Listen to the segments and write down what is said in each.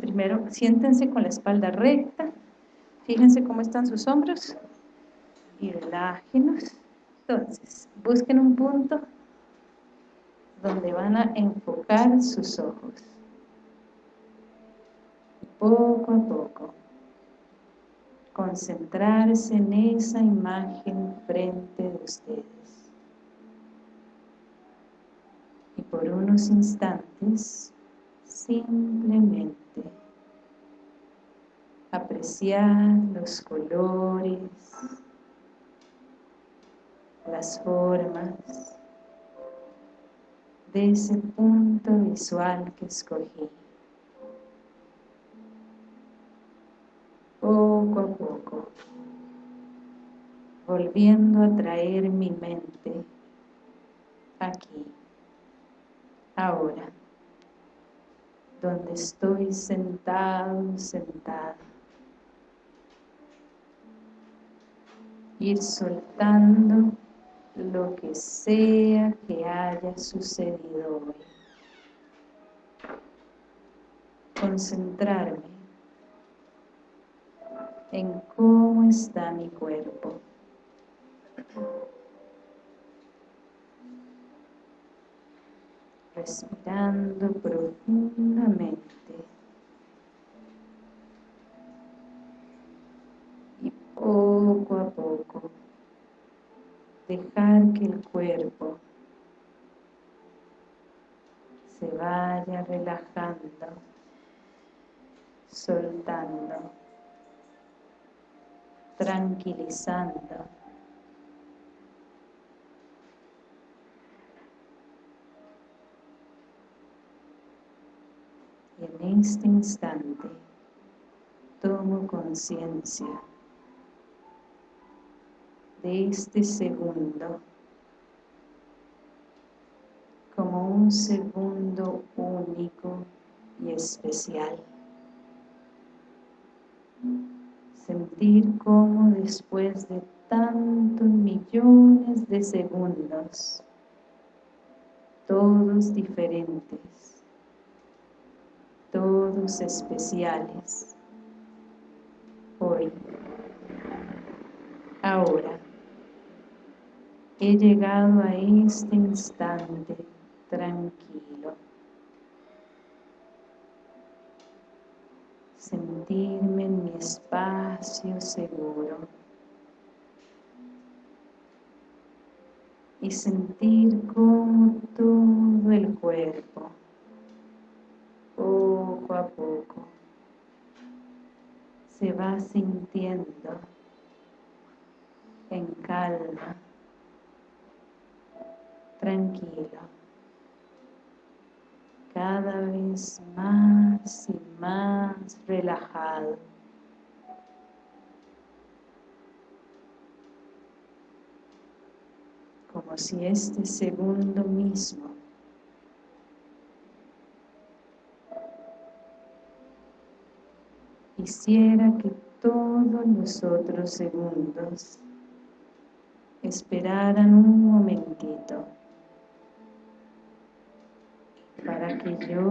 Primero, siéntense con la espalda recta, fíjense cómo están sus hombros y relájenos. Entonces, busquen un punto donde van a enfocar sus ojos. Poco a poco, concentrarse en esa imagen frente de ustedes. Y por unos instantes, simplemente apreciar los colores, las formas de ese punto visual que escogí. Poco a poco, volviendo a traer mi mente aquí, ahora, donde estoy sentado, sentada. Ir soltando lo que sea que haya sucedido hoy. Concentrarme en cómo está mi cuerpo. Respirando profundamente. Y poco a poco dejar que el cuerpo se vaya relajando, soltando, tranquilizando. Y en este instante tomo conciencia de este segundo como un segundo único y especial. Sentir como después de tantos millones de segundos, todos diferentes, todos especiales, hoy, ahora, he llegado a este instante tranquilo. Sentirme en mi espacio seguro. Y sentir como todo el cuerpo, poco a poco, se va sintiendo en calma tranquilo, cada vez más y más relajado. Como si este segundo mismo hiciera que todos los otros segundos esperaran un momentito para que yo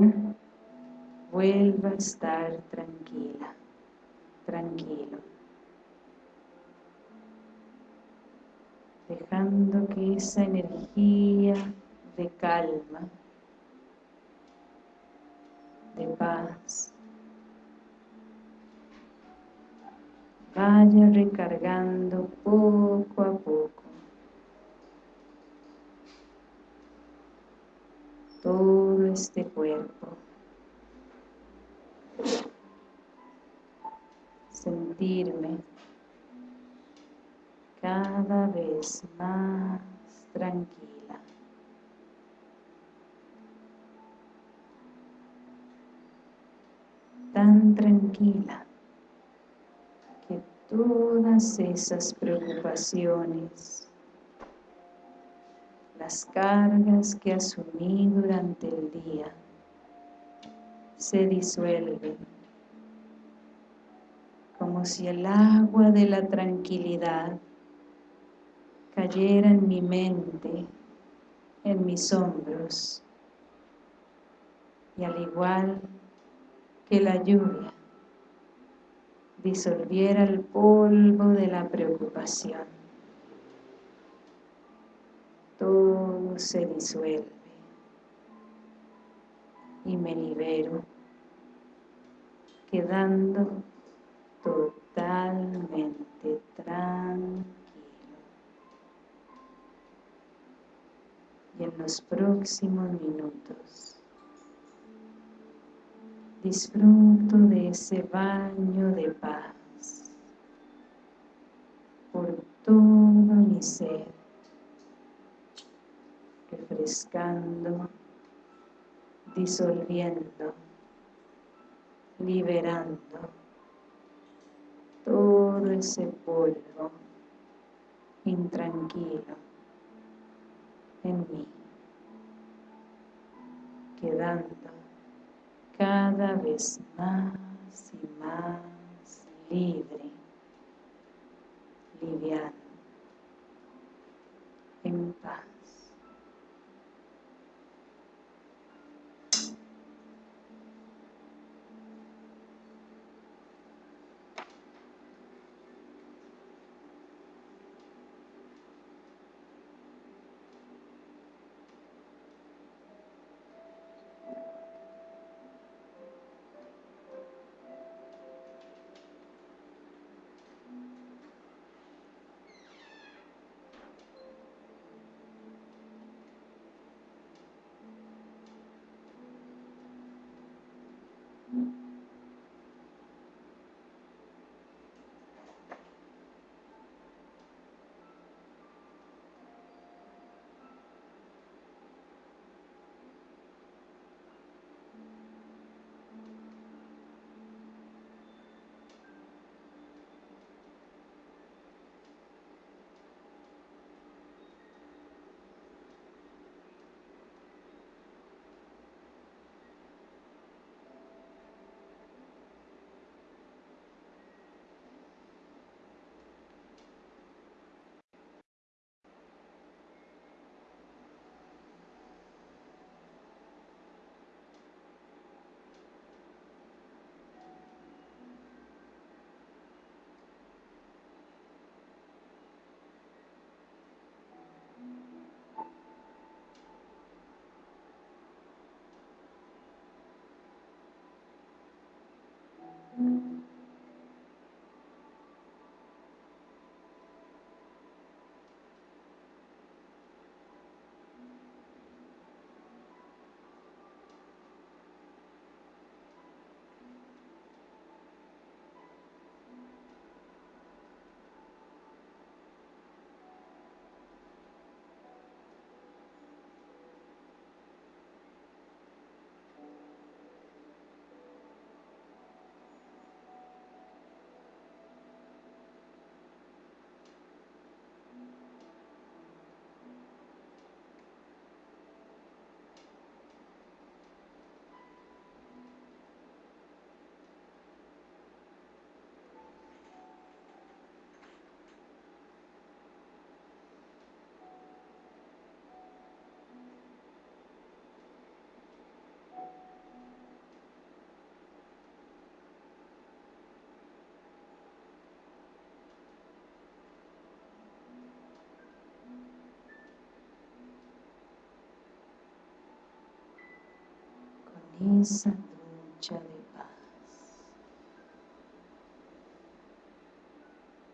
vuelva a estar tranquila, tranquilo. Dejando que esa energía de calma, de paz, vaya recargando poco a poco este cuerpo. Sentirme cada vez más tranquila. Tan tranquila que todas esas preocupaciones las cargas que asumí durante el día se disuelven como si el agua de la tranquilidad cayera en mi mente, en mis hombros y al igual que la lluvia disolviera el polvo de la preocupación. Todo se disuelve y me libero, quedando totalmente tranquilo. Y en los próximos minutos disfruto de ese baño de paz por todo mi ser, refrescando, disolviendo, liberando todo ese polvo intranquilo en mí, quedando cada vez más y más libre, liviano, en paz. Esa ducha de paz.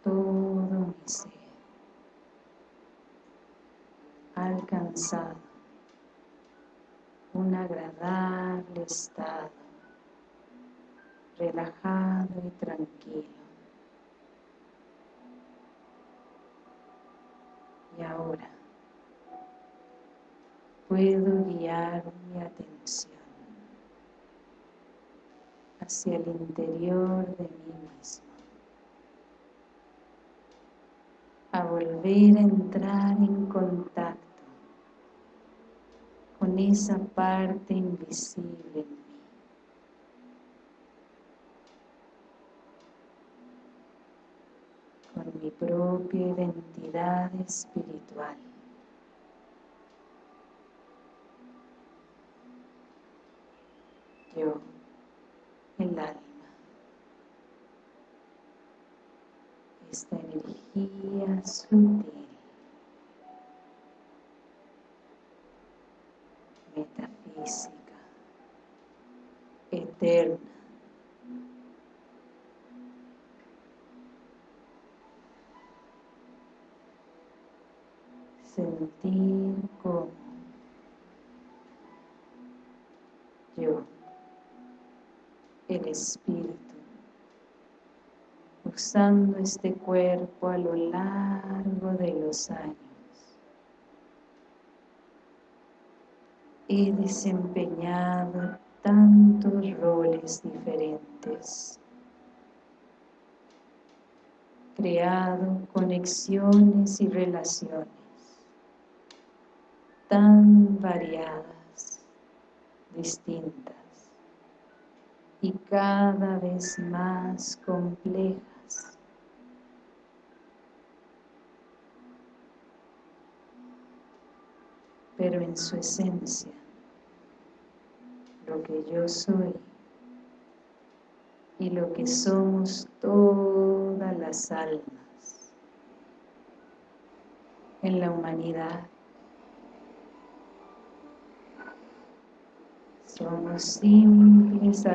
Todo mi ser ha alcanzado un agradable estado, relajado y tranquilo. Y ahora puedo guiar mi atención hacia el interior de mí mismo. A volver a entrar en contacto con esa parte invisible en mí. Con mi propia identidad espiritual. Yo el alma. Esta energía sutil, metafísica, eterna, Espíritu, usando este cuerpo a lo largo de los años, he desempeñado tantos roles diferentes creado conexiones y relaciones tan variadas, distintas cada vez más complejas. Pero en su esencia, lo que yo soy y lo que somos todas las almas en la humanidad Somos simples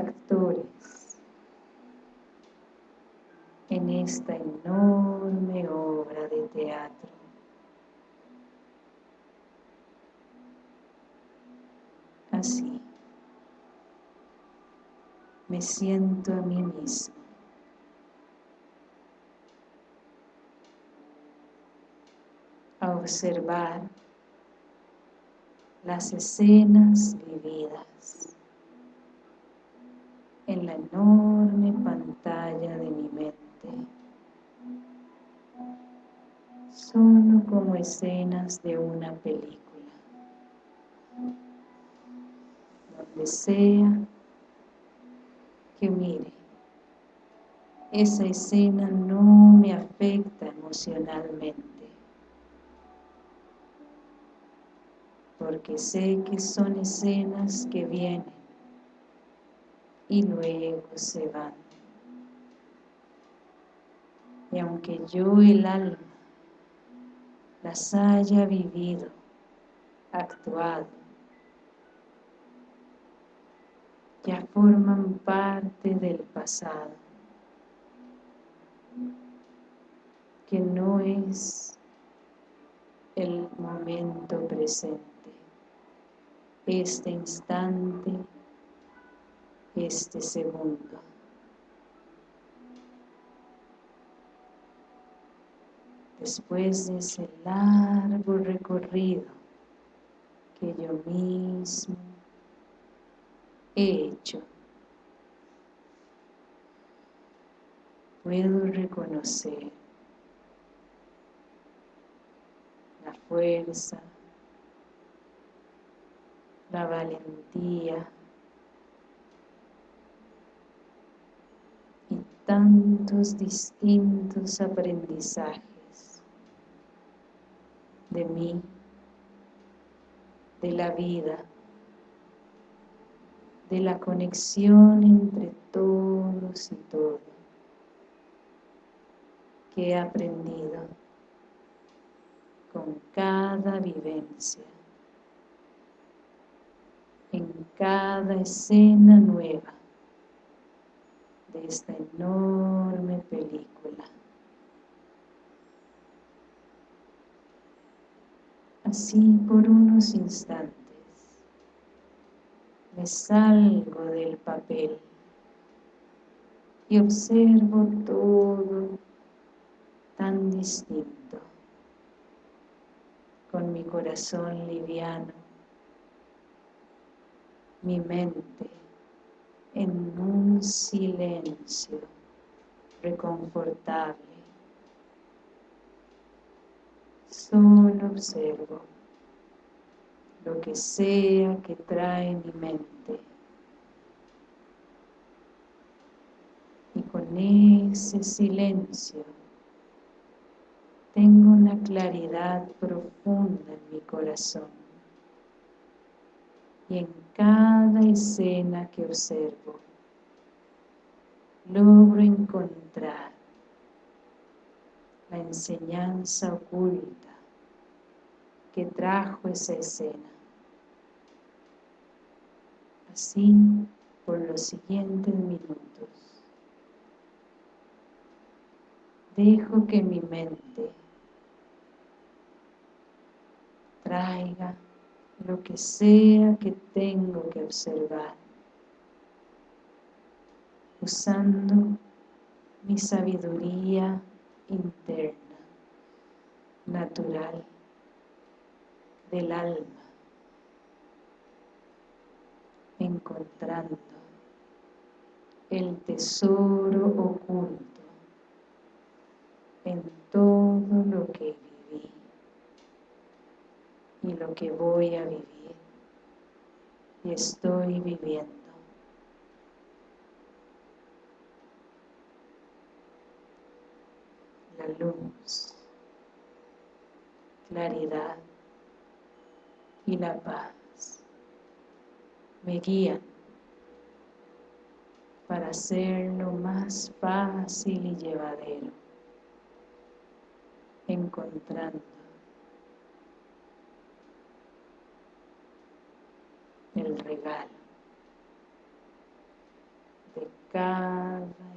en esta enorme obra de teatro. Así, me siento a mí mismo. A observar las escenas vividas en la enorme pantalla de mi mente. Solo como escenas de una película. Donde sea que mire esa escena no me afecta emocionalmente. Porque sé que son escenas que vienen y luego se van. Y aunque yo el alma las haya vivido, actuado, ya forman parte del pasado, que no es el momento presente este instante, este segundo. Después de ese largo recorrido que yo mismo he hecho, puedo reconocer la fuerza, la valentía y tantos distintos aprendizajes de mí, de la vida, de la conexión entre todos y todo que he aprendido con cada vivencia en cada escena nueva de esta enorme película. Así por unos instantes me salgo del papel y observo todo tan distinto, con mi corazón liviano, mi mente en un silencio reconfortable. Solo observo lo que sea que trae mi mente. Y con ese silencio tengo una claridad profunda en mi corazón y en cada escena que observo logro encontrar la enseñanza oculta que trajo esa escena. Así por los siguientes minutos. Dejo que mi mente traiga lo que sea que tengo que observar, usando mi sabiduría interna, natural, del alma, encontrando el tesoro oculto en todo lo que y lo que voy a vivir y estoy viviendo. La luz, claridad y la paz me guían para hacerlo más fácil y llevadero, encontrando el regalo de cada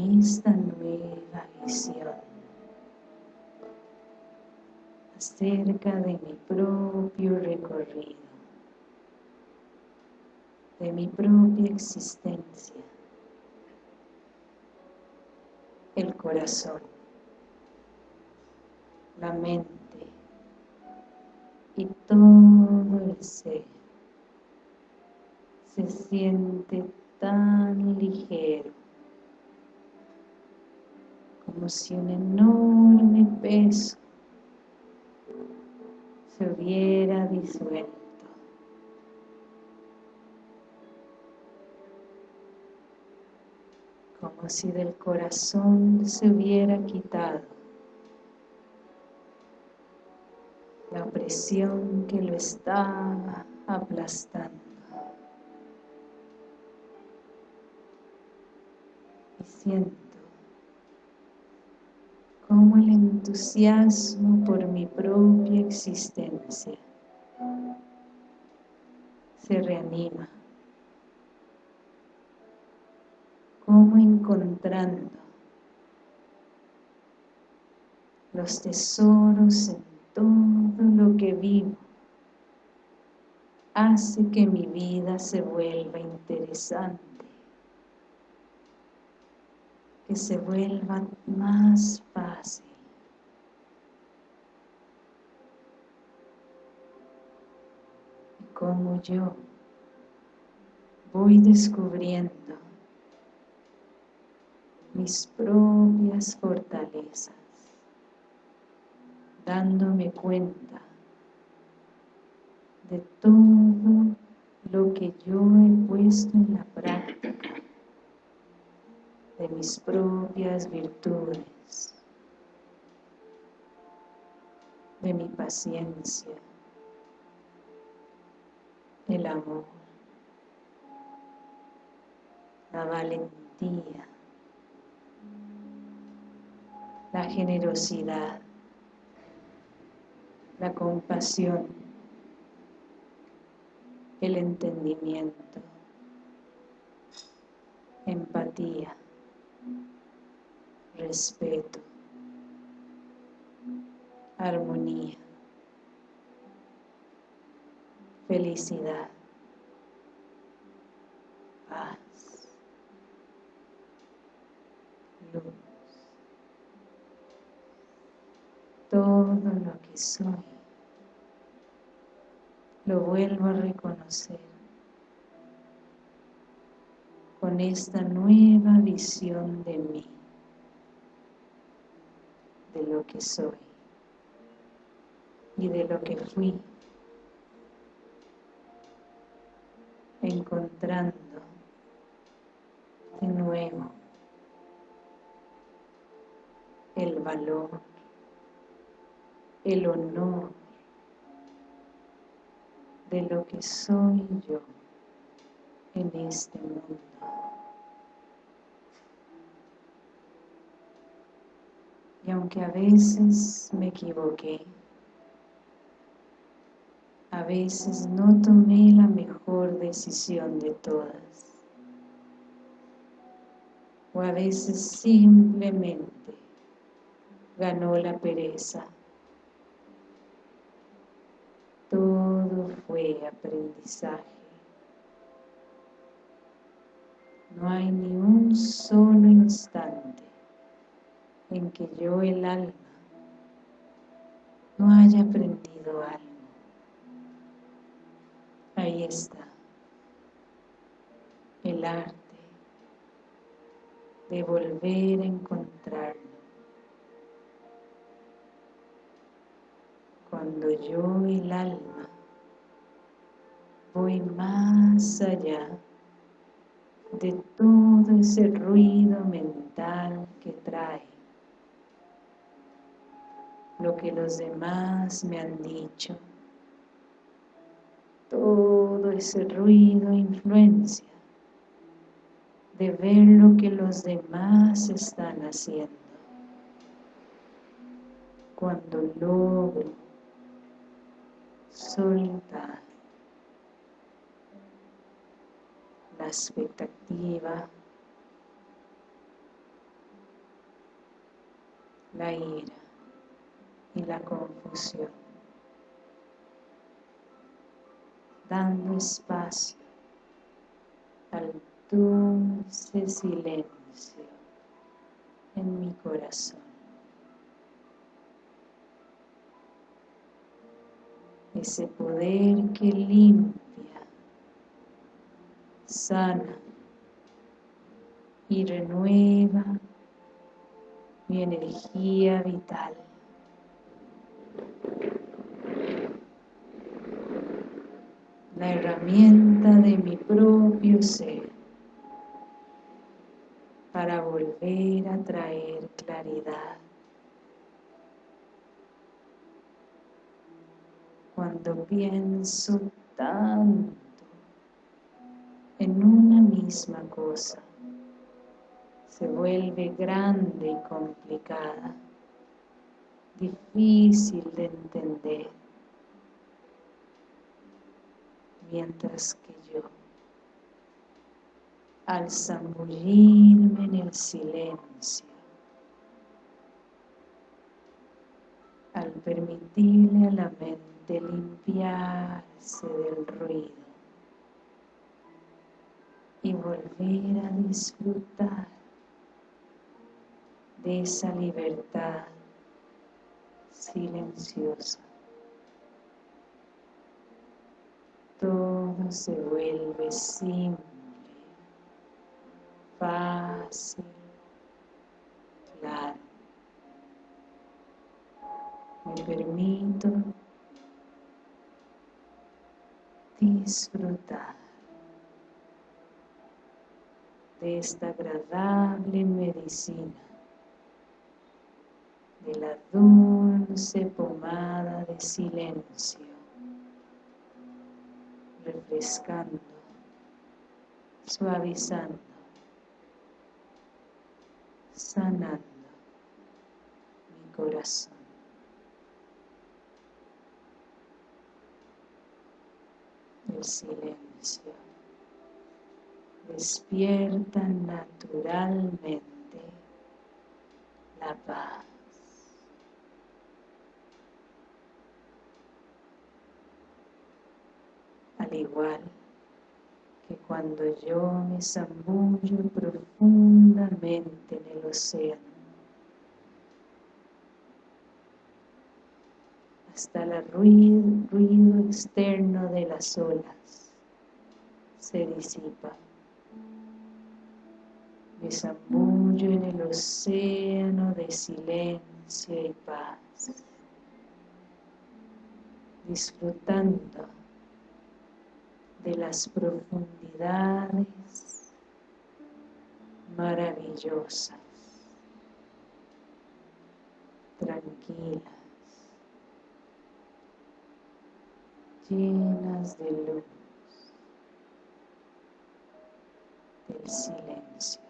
esta nueva visión. Acerca de mi propio recorrido, de mi propia existencia, el corazón, la mente y todo el ser se siente tan ligero como si un enorme peso se hubiera disuelto. Como si del corazón se hubiera quitado la presión que lo estaba aplastando. Y siento como el entusiasmo por mi propia existencia se reanima, como encontrando los tesoros en todo lo que vivo hace que mi vida se vuelva interesante que se vuelva más fácil. Y como yo voy descubriendo mis propias fortalezas, dándome cuenta de todo lo que yo he puesto en la práctica de mis propias virtudes, de mi paciencia, el amor, la valentía, la generosidad, la compasión, el entendimiento, empatía, respeto, armonía, felicidad, paz, luz, todo lo que soy, lo vuelvo a reconocer con esta nueva visión de mí, de lo que soy y de lo que fui, encontrando de nuevo el valor, el honor de lo que soy yo en este mundo. Y aunque a veces me equivoqué, a veces no tomé la mejor decisión de todas, o a veces simplemente ganó la pereza. Todo fue aprendizaje. No hay ni un solo instante en que yo, el alma, no haya aprendido algo. Ahí está el arte de volver a encontrarlo. Cuando yo, el alma, voy más allá de todo ese ruido mental que trae. Lo que los demás me han dicho. Todo ese ruido influencia de ver lo que los demás están haciendo. Cuando logro soltar la expectativa, la ira y la confusión, dando espacio al dulce silencio en mi corazón. Ese poder que limpia, sana y renueva mi energía vital. La herramienta de mi propio ser para volver a traer claridad. Cuando pienso tanto en una misma cosa, se vuelve grande y complicada, difícil de entender, mientras que yo, al zambullirme en el silencio, al permitirle a la mente limpiarse del ruido y volver a disfrutar de esa libertad silenciosa. Todo se vuelve simple, fácil, claro. Me permito disfrutar de esta agradable medicina de la dulce pomada de silencio, refrescando, suavizando, sanando mi corazón. El silencio despierta naturalmente la paz. al igual que cuando yo me zambullo profundamente en el océano, hasta el ruido, ruido externo de las olas se disipa. Me zambullo en el océano de silencio y paz, disfrutando de las profundidades maravillosas, tranquilas, llenas de luz, del silencio.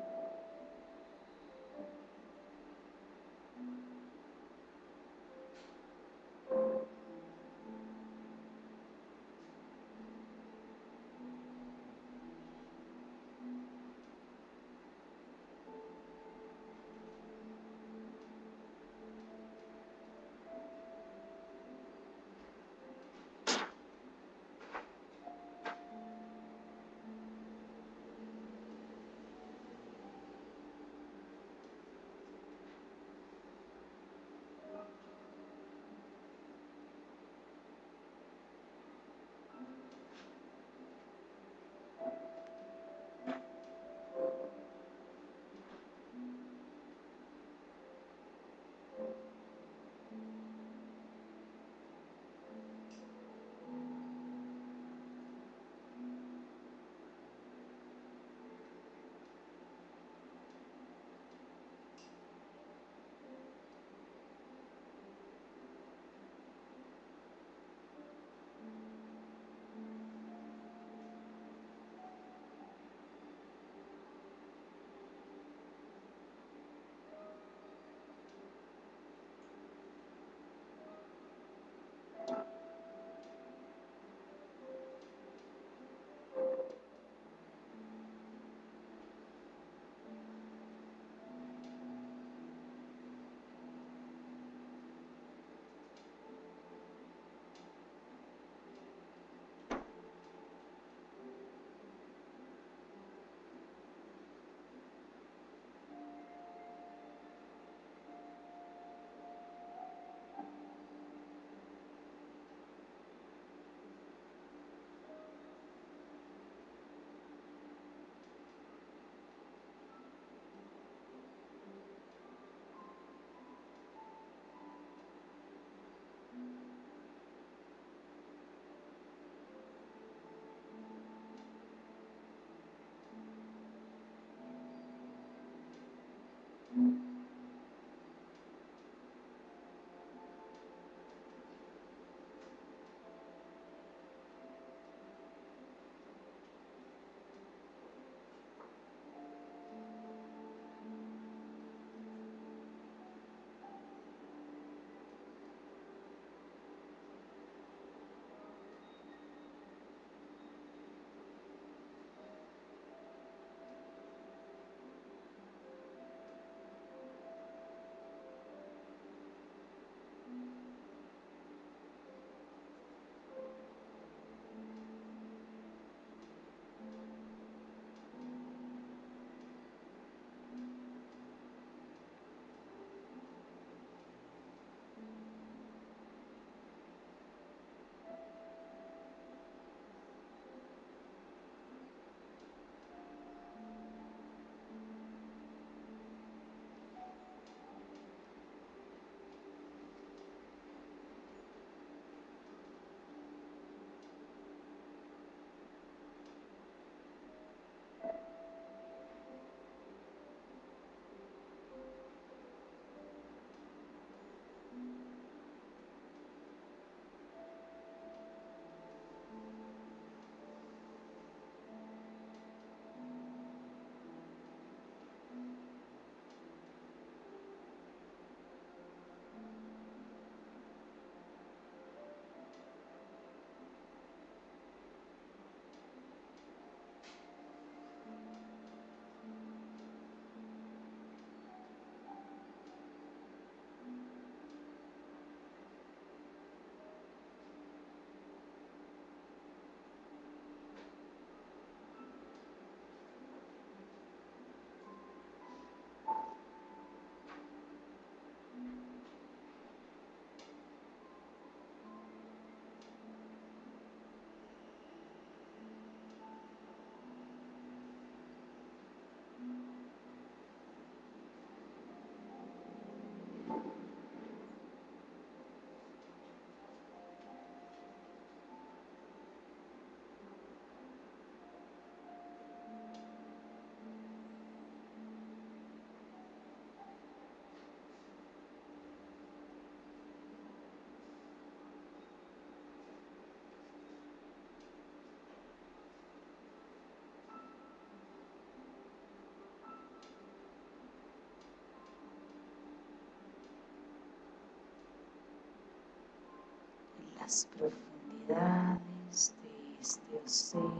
las profundidades de este océano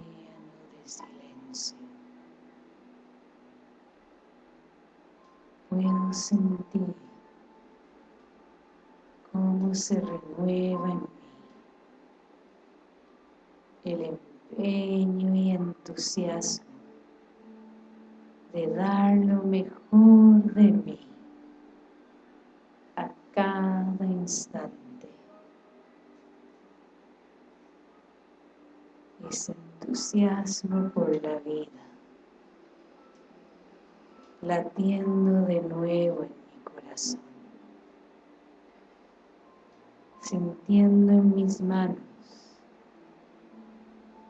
de silencio. Puedo sentir cómo se renueva en mí el empeño y entusiasmo de dar lo mejor de mí a cada instante. Ese entusiasmo por la vida, latiendo de nuevo en mi corazón, sintiendo en mis manos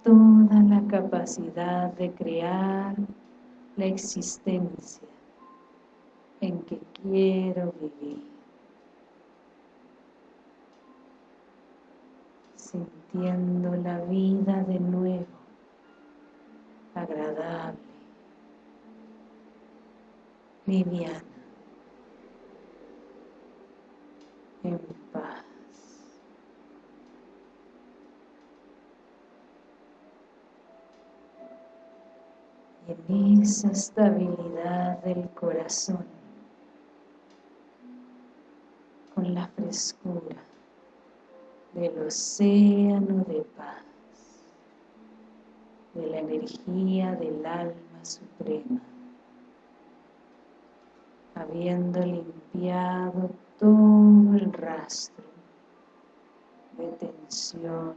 toda la capacidad de crear la existencia en que quiero vivir. Sintiendo la vida de nuevo, agradable, liviana, en paz. en esa estabilidad del corazón, con la frescura del océano de paz, de la energía del alma suprema, habiendo limpiado todo el rastro de tensión,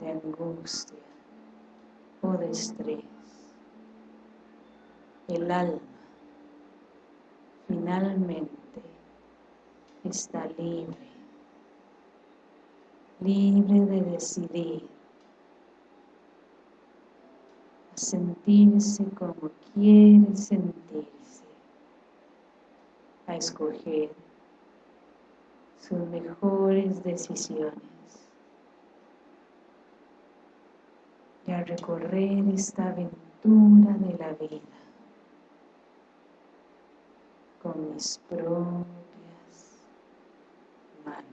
de angustia, o de estrés. El alma finalmente está libre, libre de decidir. A sentirse como quiere sentirse, a escoger sus mejores decisiones. y a recorrer esta aventura de la vida con mis propias manos.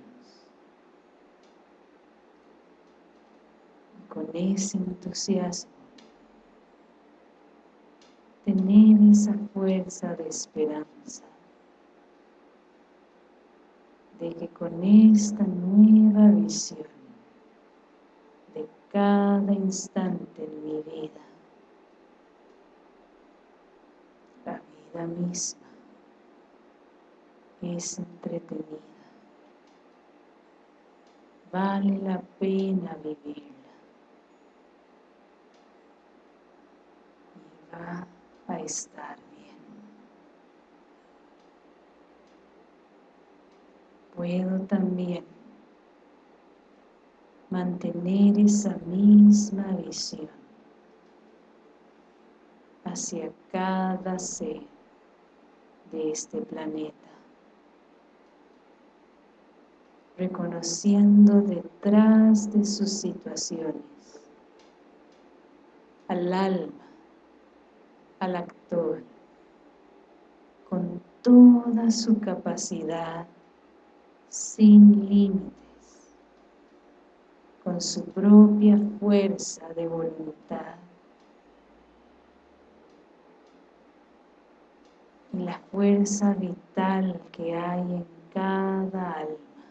Y con ese entusiasmo, tener esa fuerza de esperanza de que con esta nueva visión cada instante en mi vida. La vida misma es entretenida. Vale la pena vivirla. Y va a estar bien. Puedo también mantener esa misma visión hacia cada ser de este planeta, reconociendo detrás de sus situaciones al alma, al actor, con toda su capacidad sin límites con su propia fuerza de voluntad. Y la fuerza vital que hay en cada alma,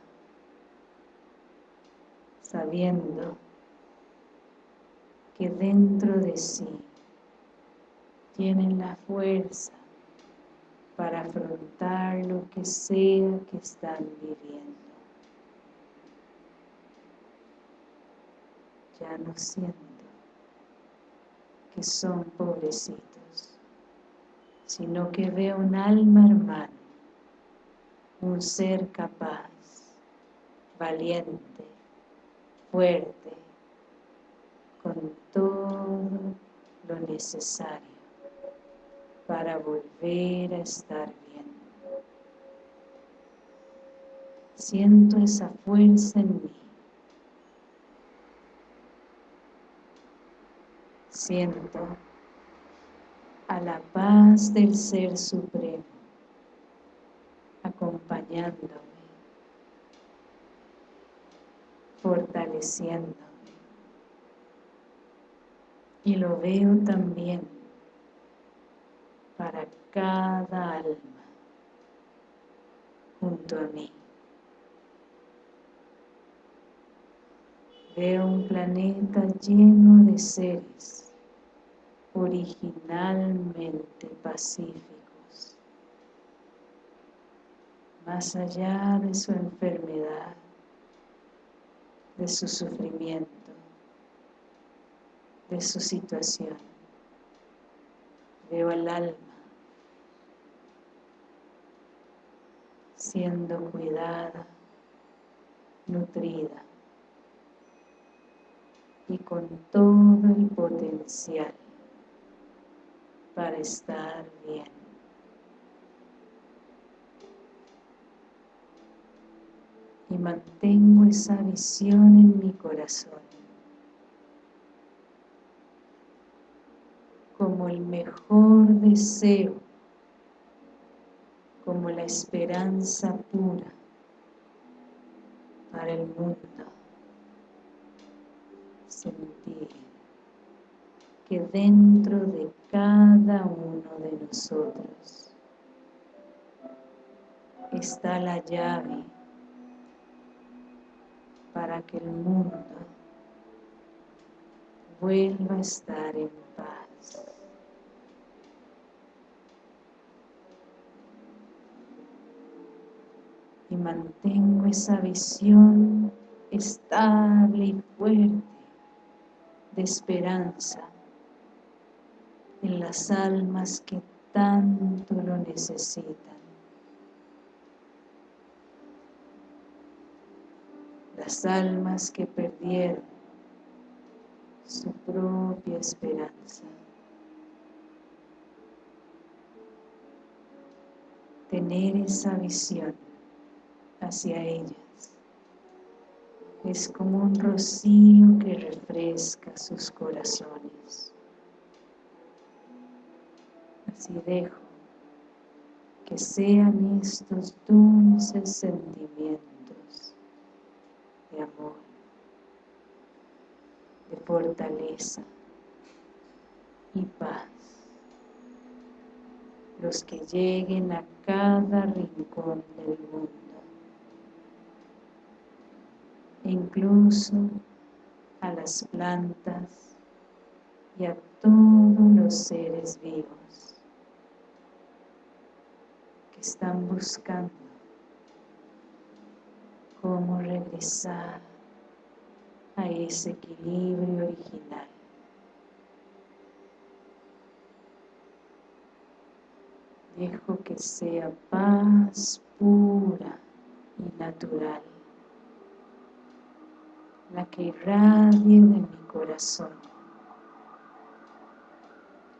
sabiendo que dentro de sí tienen la fuerza para afrontar lo que sea que están viviendo. ya no siento que son pobrecitos, sino que veo un alma hermana, un ser capaz, valiente, fuerte, con todo lo necesario para volver a estar bien. Siento esa fuerza en mí Siento a la paz del Ser Supremo acompañándome fortaleciéndome. Y lo veo también cada alma junto a mí. Veo un planeta lleno de seres originalmente pacíficos, más allá de su enfermedad, de su sufrimiento, de su situación. Veo al alma siendo cuidada, nutrida y con todo el potencial para estar bien. Y mantengo esa visión en mi corazón como el mejor deseo, como la esperanza pura para el mundo sentir que dentro de cada uno de nosotros está la llave para que el mundo vuelva a estar en paz. Mantengo esa visión estable y fuerte de esperanza en las almas que tanto lo necesitan. Las almas que perdieron su propia esperanza. Tener esa visión hacia ellas es como un rocío que refresca sus corazones. Así dejo que sean estos dulces sentimientos de amor, de fortaleza y paz los que lleguen a cada rincón del mundo incluso a las plantas y a todos los seres vivos que están buscando cómo regresar a ese equilibrio original. Dejo que sea paz pura y natural la que irradie de mi corazón,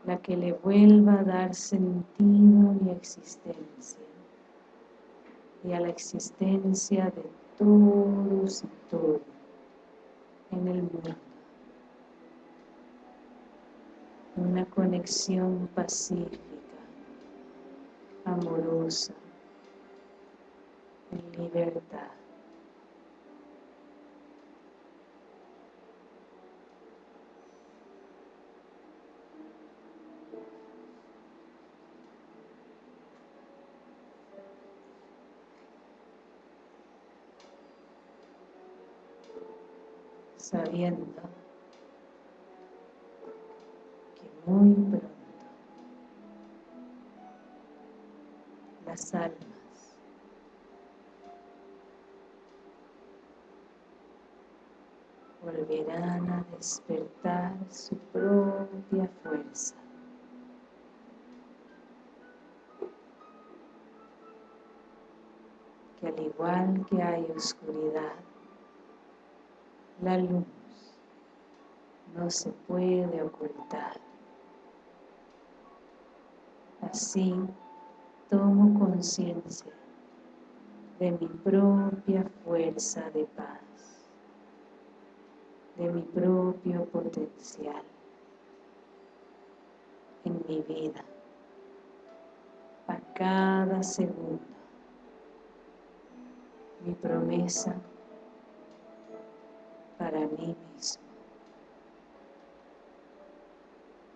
la que le vuelva a dar sentido a mi existencia y a la existencia de todos y todo en el mundo. Una conexión pacífica, amorosa, en libertad. Sabiendo que muy pronto las almas volverán a despertar su propia fuerza. Que al igual que hay oscuridad, la luz no se puede ocultar. Así tomo conciencia de mi propia fuerza de paz, de mi propio potencial en mi vida, a cada segundo. Mi promesa para mí mismo.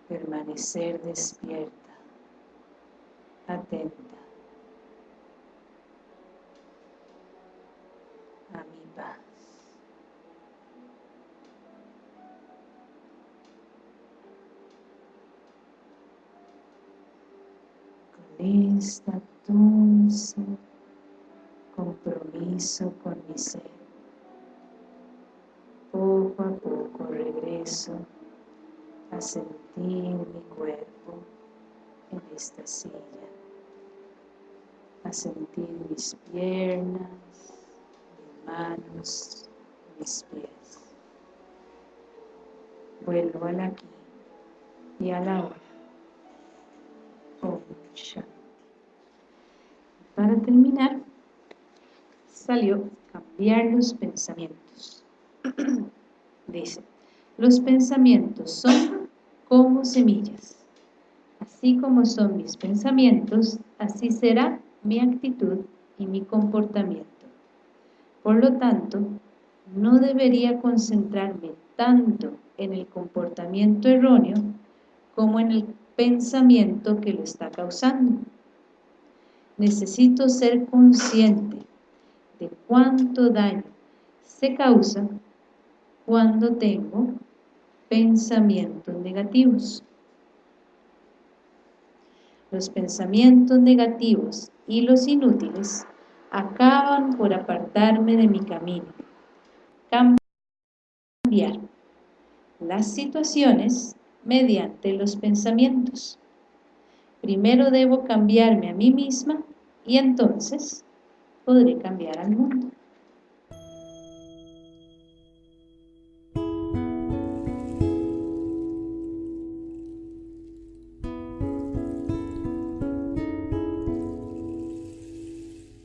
Permanecer despierta, atenta a mi paz. Con esta dulce compromiso con mi ser. A sentir mi cuerpo en esta silla, a sentir mis piernas, mis manos, mis pies. Vuelvo al aquí y a la hora. Para terminar, salió cambiar los pensamientos. Dice, los pensamientos son como semillas. Así como son mis pensamientos, así será mi actitud y mi comportamiento. Por lo tanto, no debería concentrarme tanto en el comportamiento erróneo como en el pensamiento que lo está causando. Necesito ser consciente de cuánto daño se causa cuando tengo pensamientos negativos. Los pensamientos negativos y los inútiles acaban por apartarme de mi camino. Cambiar las situaciones mediante los pensamientos. Primero debo cambiarme a mí misma y entonces podré cambiar al mundo.